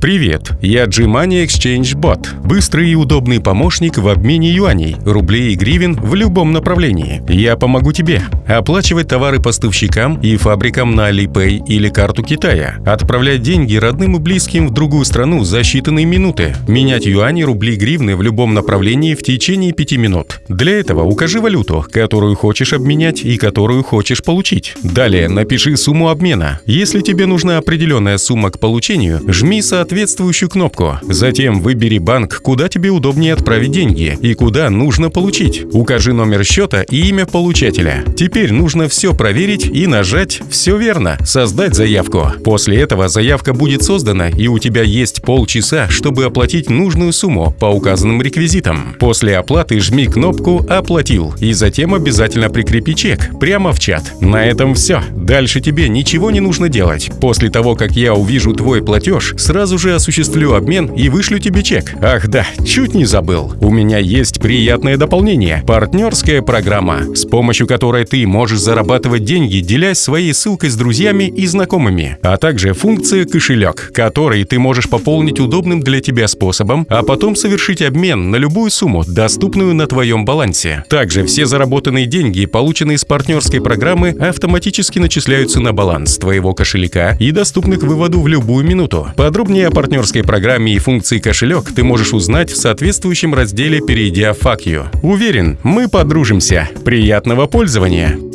Привет, я Gmoney Exchange Bot. Быстрый и удобный помощник в обмене юаней, рублей и гривен в любом направлении. Я помогу тебе оплачивать товары поставщикам и фабрикам на Alipay или карту Китая, отправлять деньги родным и близким в другую страну за считанные минуты, менять юани, рубли, гривны в любом направлении в течение 5 минут. Для этого укажи валюту, которую хочешь обменять и которую хочешь получить. Далее напиши сумму обмена. Если тебе нужна определенная сумма к получению, жми соответственно соответствующую кнопку. Затем выбери банк, куда тебе удобнее отправить деньги и куда нужно получить. Укажи номер счета и имя получателя. Теперь нужно все проверить и нажать «Все верно» — создать заявку. После этого заявка будет создана и у тебя есть полчаса, чтобы оплатить нужную сумму по указанным реквизитам. После оплаты жми кнопку «Оплатил» и затем обязательно прикрепи чек прямо в чат. На этом все. Дальше тебе ничего не нужно делать. После того, как я увижу твой платеж, сразу же осуществлю обмен и вышлю тебе чек. Ах да, чуть не забыл. У меня есть приятное дополнение – партнерская программа, с помощью которой ты можешь зарабатывать деньги, делясь своей ссылкой с друзьями и знакомыми, а также функция «Кошелек», который ты можешь пополнить удобным для тебя способом, а потом совершить обмен на любую сумму, доступную на твоем балансе. Также все заработанные деньги, полученные с партнерской программы, автоматически начисляются на баланс твоего кошелька и доступны к выводу в любую минуту. Подробнее о партнерской программе и функции кошелек ты можешь узнать в соответствующем разделе, перейдя в Fuck. Уверен, мы подружимся. Приятного пользования!